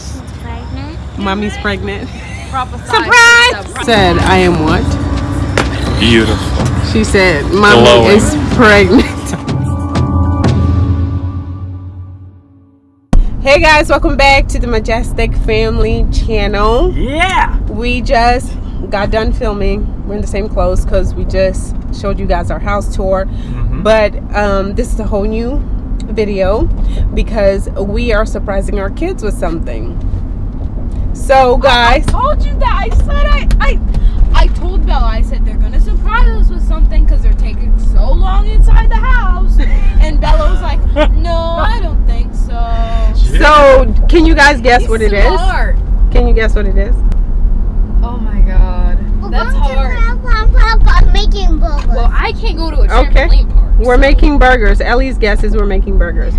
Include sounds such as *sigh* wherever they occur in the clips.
She's pregnant. Mommy's pregnant. Prophesy. Surprise! Said, I am what? Beautiful. She said, Mommy Glowing. is pregnant. hey guys, welcome back to the Majestic Family channel. Yeah. We just got done filming. We're in the same clothes because we just showed you guys our house tour. Mm-hmm. But um, this is a whole new video because we are surprising our kids with something. So guys, I told you that. I said I, I, I told Bella. I said they're gonna surprise us with something because they're taking so long inside the house. And Bella was like, *laughs* "No, I don't think so." so can you guys guess what it is? Smart. Can you guess what it is? Oh my god, that's hard. I'm making burgers. Well, I can't go to a Okay. trampoline park. We're making burgers. Ellie's guess is we're making burgers.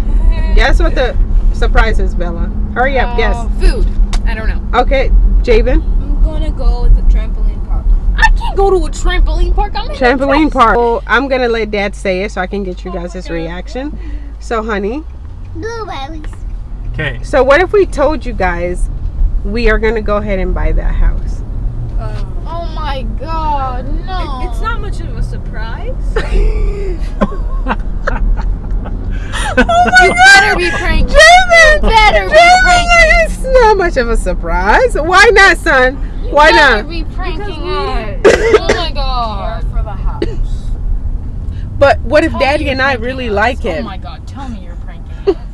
Guess what the surprise is, Bella? Hurry up, Uh, guess. Food. I don't know. Okay, Javen. I'm gonna go with a trampoline park. I can't go to a trampoline park. I'm Trampoline dress. park. Well, I'm gonna let Dad say it so I can get you guys' his reaction. So, honey, Blueberries. Okay. so what if we told you guys we are gonna go ahead and buy that house? Oh my god, no. It's not much of a surprise. *laughs* oh my You better be pranking. Javen! better be Javen, pranking. it's not much of a surprise. Why not, son? Why You better not? be pranking Because us. *coughs* oh my god. for the house. But what if Tell Daddy and I really us. like Oh it? my god, tell me you're pranking us. *laughs*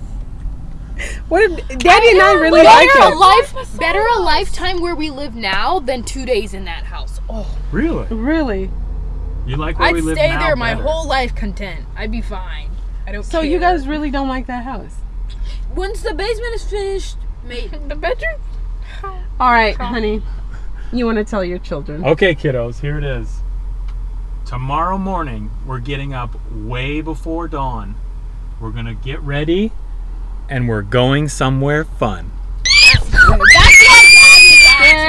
What if Daddy and I really better like a it? life, better a lifetime where we live now than two days in that house. Oh, Really? Really? You like where I'd we live stay now there my better? whole life content. I'd be fine. I don't So care. you guys really don't like that house? Once the basement is finished, maybe. *laughs* the bedroom? *laughs* All right, honey. You want to tell your children? Okay, kiddos, here it is. Tomorrow morning, we're getting up way before dawn. We're gonna get ready, and we're going somewhere fun.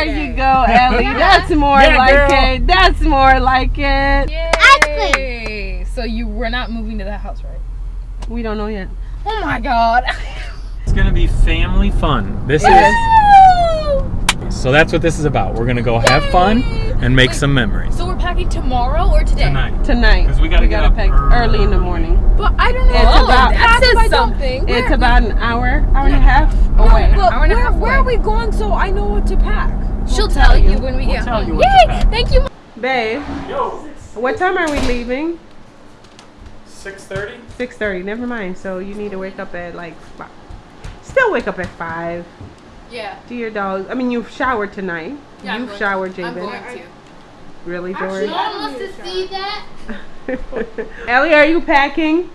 There you go, Ellie. That's more Yeah, like girl. it. That's more like it. Yay! So you were not moving to that house, right? We don't know yet. Oh my god. It's gonna be family fun. This It is so. That's what this is about. We're gonna go have fun and make some memories So we're packing tomorrow or today? tonight. Tonight. 'Cause we gotta get up pack early. early in the morning. But I don't know. It's Oh, about- that says don't- something. It's about an hour, hour and a half away. No, But Hour and a where, half where are we going so I know what to pack? She'll tell tell you, you. when we We'll get tell home. you what to Yay! pack. Thank you. Babe, Yo, what time are we leaving? six thirty. 6.30. Never mind. So you need to wake up at like, five. still wake up at 5. Yeah. Do your dogs. I mean, you've showered tonight. Yeah, I'm you've going- showered, I'm Javen. going to. Really, George? want to see that? *laughs* Ellie, are you packing?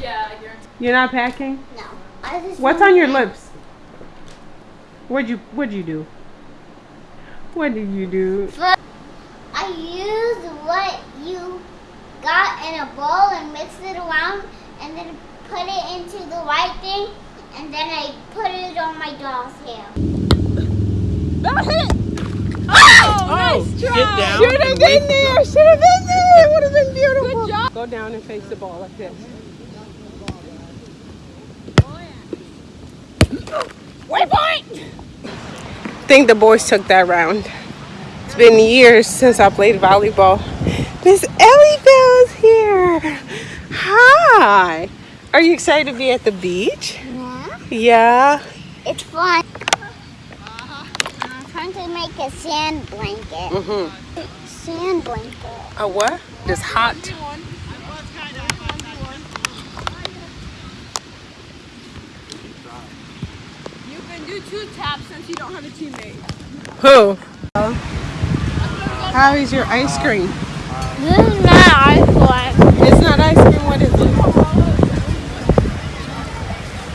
Yeah, you're. You're not packing? No. I just What's on your lips? What'd you What'd you do? What did you do? I used what you got in a bowl and mixed it around and then put it into the white thing and then I put it on my doll's hair. Oh, oh Get down. Should have been there. Should have been there. It would have been beautiful. Good job. Go down and face the ball like this. Waypoint! I think the boys took that round. It's been years since I played volleyball. Miss Ellie Bell's here. Hi. Are you excited to be at the beach? Yeah. Yeah. It's fun. I'm trying to make a sand blanket. Mm-hmm. Sand blanket. A what? It's hot. You can do two taps since you don't have a teammate. Who? How is your ice cream? This is not ice cream. It's not ice cream. What is it?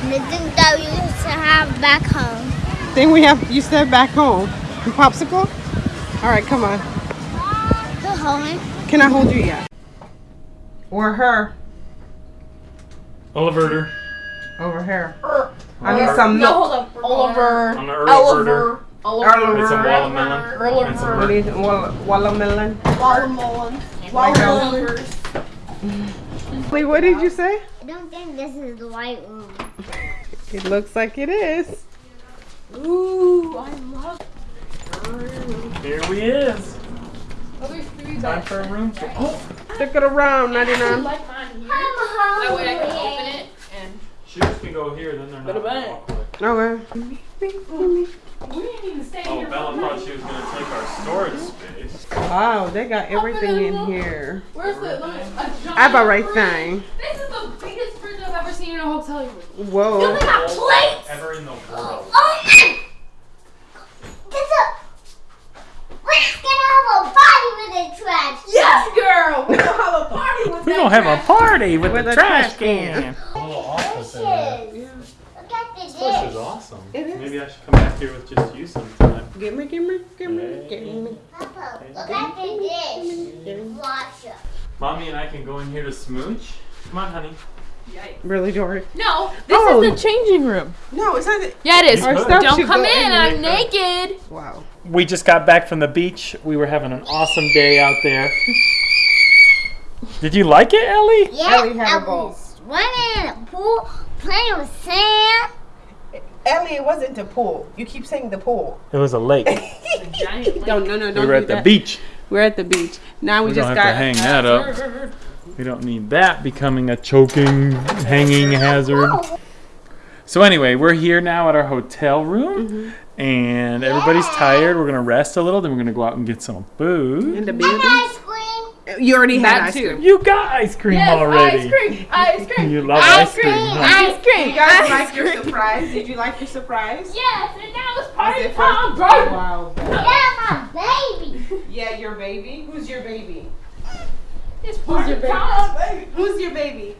The thing that we used to have back home. Then we have you said back home. Popsicle? All right, come on. The home. Can I hold you? Yeah. Or her Oliver. over here. I need some milk. hold up. Oliver. On the Oliver. Oliver. It's a watermelon. It's a What is it? Watermelon. Watermelon. Wait, what did you say? I don't think this is the white room. It looks like it is. Ooh. Ooh, I love. Here we is. Oh, there's three Time for a room tour. Oh, Look *gasps* it around, 99. like mine here. I'm That way I can open it and. shoes can go here, then they're not. Go to bed. walkway. Okay. We didn't even stay Oh, here. Bella thought she was gonna take our storage space. Wow, they got everything in here. Where's the? Let me, a giant I have a right thing. This is the a hotel room. Whoa. Look at plates. Ever in the oh, world. Oh my! Get up! We're gonna have a party with the trash. can. Yes, girl. We don't have a party with *laughs* We that gonna have a party with, With the a trash, trash can. can. *laughs* A little office in there. Dishes. Look at the This place is awesome. It is. Maybe I should come back here with just you sometime. Give me, give me, give me, give me. Papa, look at the dish. Washer. Mommy and I can go in here to smooch. Come on, honey. Really, Dory? No, this Oh. is the changing room. No, it's not. the- Yeah, it is. Our stuff Don't come in. in I'm naked. Wow. We just got back from the beach. We were having an awesome day out there. Did you like it, Ellie? Yeah, Ellie had a I ball. was swimming in the pool, playing with sand. Ellie, it wasn't the pool. You keep saying the pool. It was a lake. *laughs* Don't, no, no, don't we were do at the beach. We're at the beach. Now we, We just don't got. to hang that up. We don't need that becoming a choking, hanging hazard. So anyway, we're here now at our hotel room, Mm-hmm. and everybody's tired. We're gonna rest a little, then we're gonna go out and get some food. in the And ice cream. You already had That ice cream. You got ice cream Yes, already. ice cream. Ice *laughs* cream. You love Ice ice cream. cream. huh? Ice cream. You guys ice like your surprise? Did you like your surprise? Yes, and now it's Was party time, bro. Wow. Yeah, my baby. *laughs* Yeah, your baby. Who's your baby? It's party time. Who's your baby?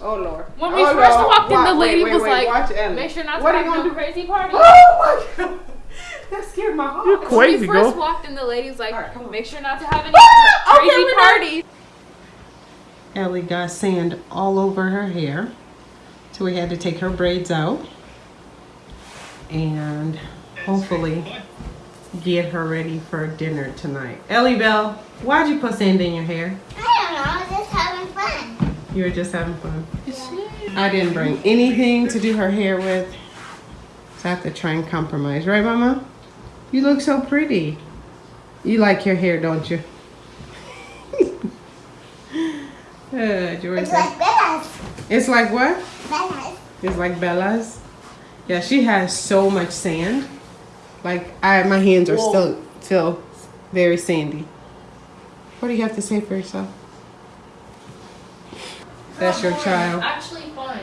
Oh Lord. When we oh, first Lord. walked in, the lady wait, wait, was wait. like, Watch Ellie. Make sure not to are you have gonna no do? crazy party. Oh my God. *laughs* That scared my heart. You're When we first girl. walked in, the lady was like, All right, come on. make sure not to have any *laughs* Ah, crazy we're done. parties. Ellie got sand all over her hair. So we had to take her braids out. And hopefully get her ready for dinner tonight. Ellie Bell, why'd you put sand in your hair? I don't know, I'm just having fun. You were just having fun. I didn't bring anything to do her hair with. So I have to try and compromise. Right, Mama? You look so pretty. You like your hair, don't you? *laughs* uh, Jory It's like Bella's. it's like what? Bella's. It's like Bella's. Yeah, she has so much sand. Like I, my hands are still still very sandy. What do you have to say for yourself? That's your child. Actually fun.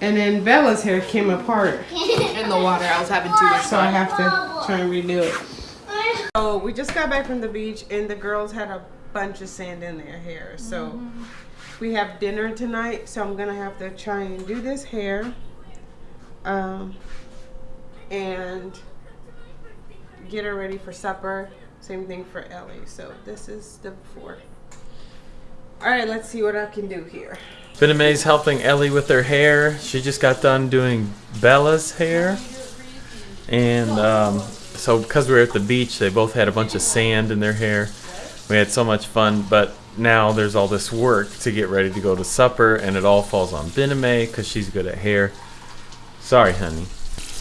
And then Bella's hair came apart, *laughs* In the water, I was having too much so I have to try and redo it. So we just got back from the beach, and the girls had a bunch of sand in their hair. So we have dinner tonight, so I'm gonna have to try and do this hair, um, and get her ready for supper. Same thing for Ellie. So this is the before. All right, let's see what I can do here. Bename's helping Ellie with her hair. She just got done doing Bella's hair. And um, so, because we were at the beach, they both had a bunch of sand in their hair. We had so much fun, but now there's all this work to get ready to go to supper, and it all falls on Bename because she's good at hair. Sorry, honey.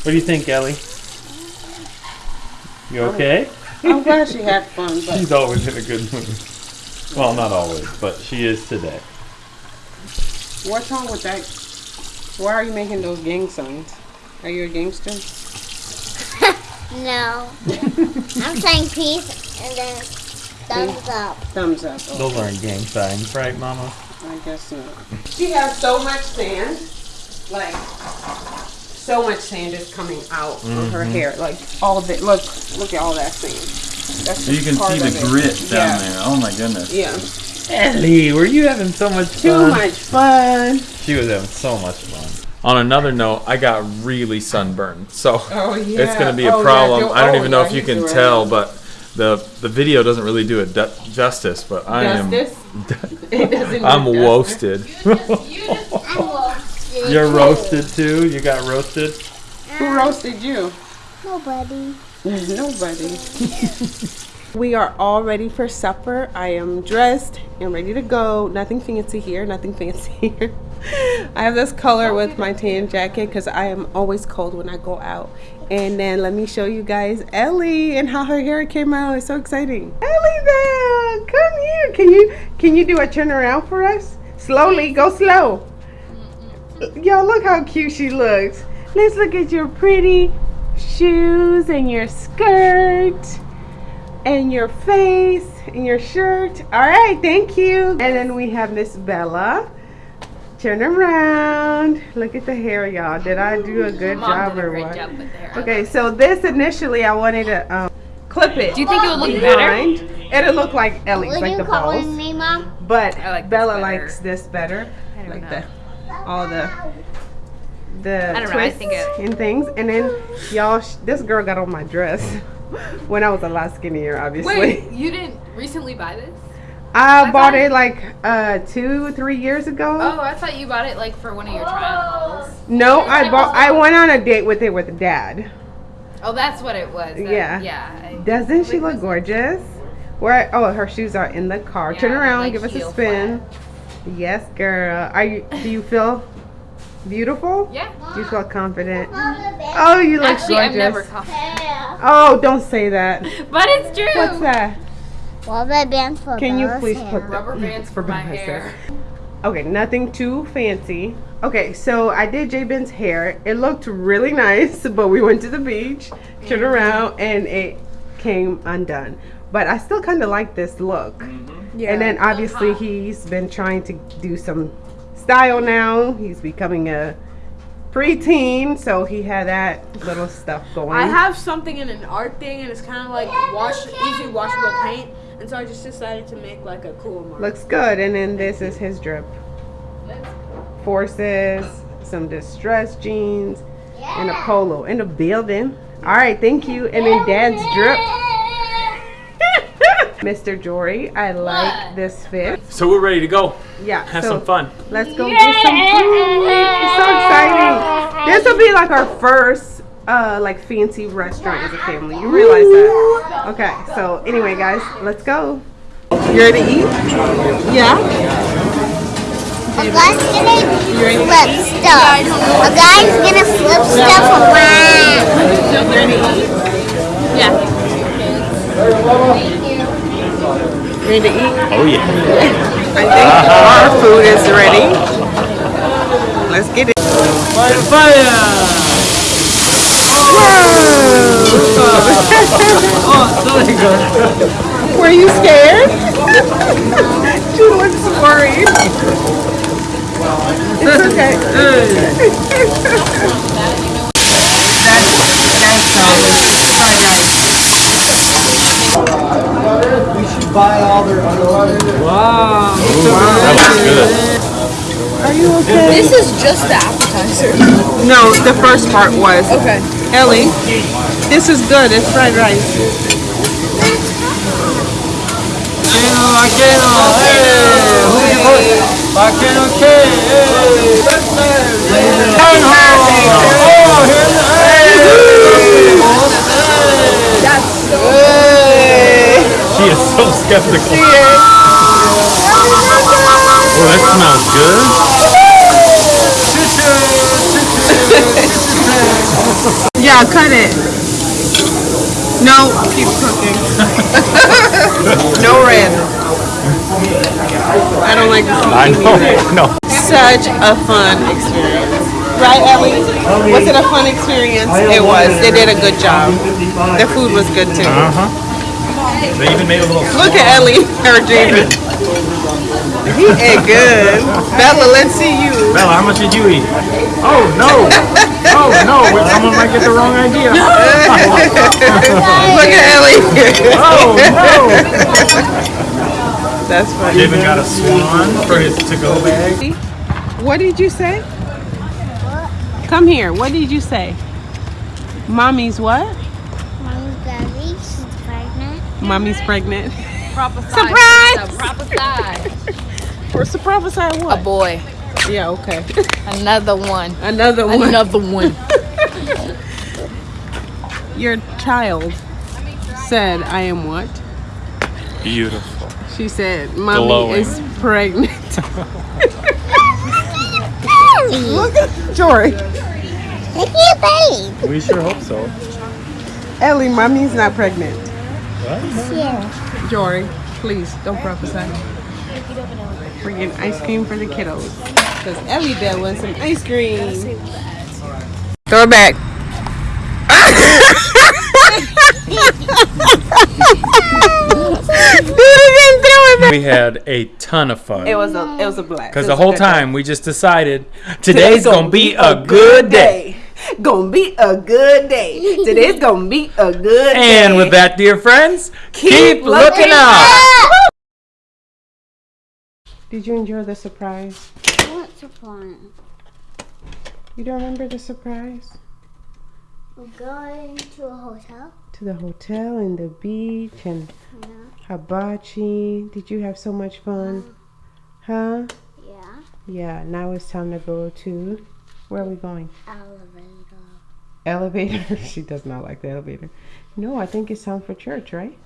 What do you think, Ellie? You okay? I'm glad she had fun, but *laughs* She's always in a good mood. Well, not always, but she is today. What's wrong with that? Why are you making those gang signs? Are you a gangster? *laughs* No. I'm saying peace and then thumbs up. Thumbs up. Oh, Those aren't gang signs, right, Mama? I guess not. She has so much sand, like so much sand is coming out of her mm-hmm. hair. Like all of it. Look, look at all that sand. That's So you can see the of it. grit down yeah. there. Oh my goodness. Yeah. Ellie, were you having so much fun? Too fun? much fun. She was having so much fun. On another note, I got really sunburned, so Oh yeah. it's gonna be a Oh, yeah, problem. Joe- I don't even know if you can doing tell, it. but the the video doesn't really do it du- justice. But I Justice? *laughs* It doesn't am. I'm do roasted. I'm roasted. You're roasted too. You got roasted. Who roasted you? Nobody. *laughs* Nobody. *laughs* we are all ready for supper. I am dressed and ready to go. Nothing fancy here, nothing fancy *laughs* here. I have this color with my tan jacket because I am always cold when I go out. And then let me show you guys Ellie and how her hair came out. It's so exciting. Ellie Bell, come here. Can you can you do a turn around for us? Slowly, go slow. Y'all look how cute she looks. Let's look at your pretty shoes and your skirt and your face and your shirt. All right, thank you. And then we have Miss Bella. Turn around. Look at the hair, y'all. Did I do a good Mom job did a or great what? job with the hair. Okay, so this initially I wanted to um, clip it. Do you think it would look better? behind. It'll look like Ellie's, What are like you the calling balls. me, Mom? But I like Bella better. likes this better. don't Like know. the all the the I don't know, I think it- and things. And then y'all, sh- this girl got on my dress *laughs* when I was a lot skinnier, obviously. Wait, *laughs* you didn't recently buy this? I, I bought it like uh two, three years ago. Oh, I thought you bought it like for one of your trials. No, I bought. I went on a date with it with Dad. Oh, that's what it was. That- Yeah. Yeah. I- Doesn't she look gorgeous? Where? Oh, her shoes are in the car. Yeah, Turn around, like give us a spin. Yes, girl. Are you? Do you feel beautiful? Yeah. Do you feel confident? Oh, you look Actually, gorgeous. I've never caught hair. Oh, don't say that. *laughs* But it's true. What's that? Rubber bands for Can you please hair. put the Rubber *laughs* bands for my Bella's hair. Okay, nothing too fancy. Okay, so I did Javen's hair. It looked really nice, *laughs* but we went to the beach, turned mm-hmm. around, and it came undone. But I still kind of like this look. Mm-hmm. Yeah. And then obviously he's been trying to do some style now. He's becoming a preteen, so he had that little stuff going. I have something in an art thing, and it's kind of like wash, easy washable paint, and so I just decided to make like a cool mark. Looks good. And then this is his drip. Forces, some distressed jeans, and a polo in the building. All right, thank you. And then dad's drip. Mr. Jory, I like What? this fit. So we're ready to go. Yeah. Have so some fun. Let's go get some food. It's so exciting. This will be like our first uh like fancy restaurant as a family. You realize that? Okay. So anyway, guys, let's go. You ready to eat? Yeah. A guy's gonna flip stuff. A guy's gonna flip stuff around. You ready to eat? Yeah. Ready to eat? Oh yeah. I think our food is ready. Let's get it. Fire, fire! Were you scared? she looks worried. It's okay. that's *laughs* that's um, fried rice. That looks good. Are you okay? This is just the appetizer. No, the first part was. Okay. Ellie, this is good. It's fried rice. Oh, She is so skeptical. Oh, that smells good. *laughs* Yeah, cut it. No, keep cooking. *laughs* no red. I don't like see I know. No. Such a fun experience. Right, Ellie? Was it a fun experience? It was. They did a good job. The food was good too. Uh huh. They even made a little. Look at Ellie, her Javen. He ate good. Bella, let's see you. Bella, how much did you eat? Oh no! *laughs* Oh no! Someone might get the wrong idea. *laughs* Look at Ellie. Oh no! That's funny. David got a swan for his to-go bag. What did you say? Come here. What did you say? Mommy's what? Mommy's baby, she's pregnant. Mommy's pregnant. Prophesy. Surprise! sister, Prophesy. Or to *laughs* prophesy A boy. Yeah, okay. Another one. Another one. Another one. *laughs* Your child said, I am what? Beautiful. She said, Mommy Glowing. is pregnant. *laughs* Look at Jory. Look at babe. We sure hope so. Ellie, mommy's not pregnant. Yeah. Jory, please don't prophesy. We're getting ice cream for the kiddos. Because Ellie Bell wants some ice cream. Throw it back. *laughs* We had a ton of fun. It was a it was a blast. Because the whole good time we just decided today's gonna be a good day. Gonna be a good day. Today's *laughs* gonna be a good day. And with that, dear friends, keep, looking up. Did you enjoy the surprise? What's the point? You don't remember the surprise? We're going to a hotel. To the hotel and the beach and Yeah. hibachi. Did you have so much fun? Mm. Huh? Yeah. Yeah, now it's time to go to where are we going? Elevator. Elevator. *laughs* she does not like the elevator. No, I think it's time for church, right?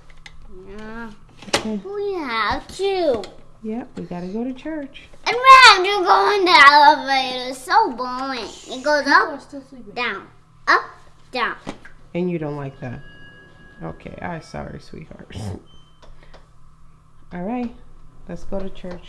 Yeah. Okay. We have to. Yep, we gotta go to church. And we have to go in the elevator. It's so boring. It goes up, down, up, down. And you don't like that. Okay, I'm sorry, sweetheart. *laughs* All right, let's go to church.